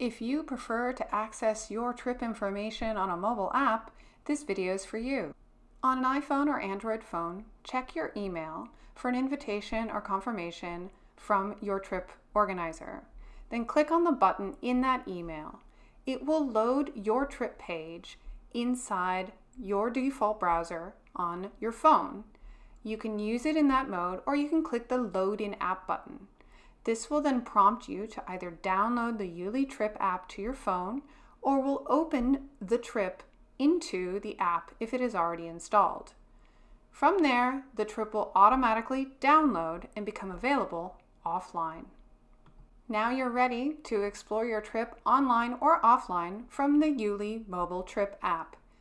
If you prefer to access your trip information on a mobile app, this video is for you. On an iPhone or Android phone, check your email for an invitation or confirmation from your trip organizer. Then click on the button in that email. It will load your trip page inside your default browser on your phone. You can use it in that mode or you can click the Load in App button. This will then prompt you to either download the YouLi Trip app to your phone or will open the trip into the app if it is already installed. From there, the trip will automatically download and become available offline. Now you're ready to explore your trip online or offline from the YouLi mobile trip app.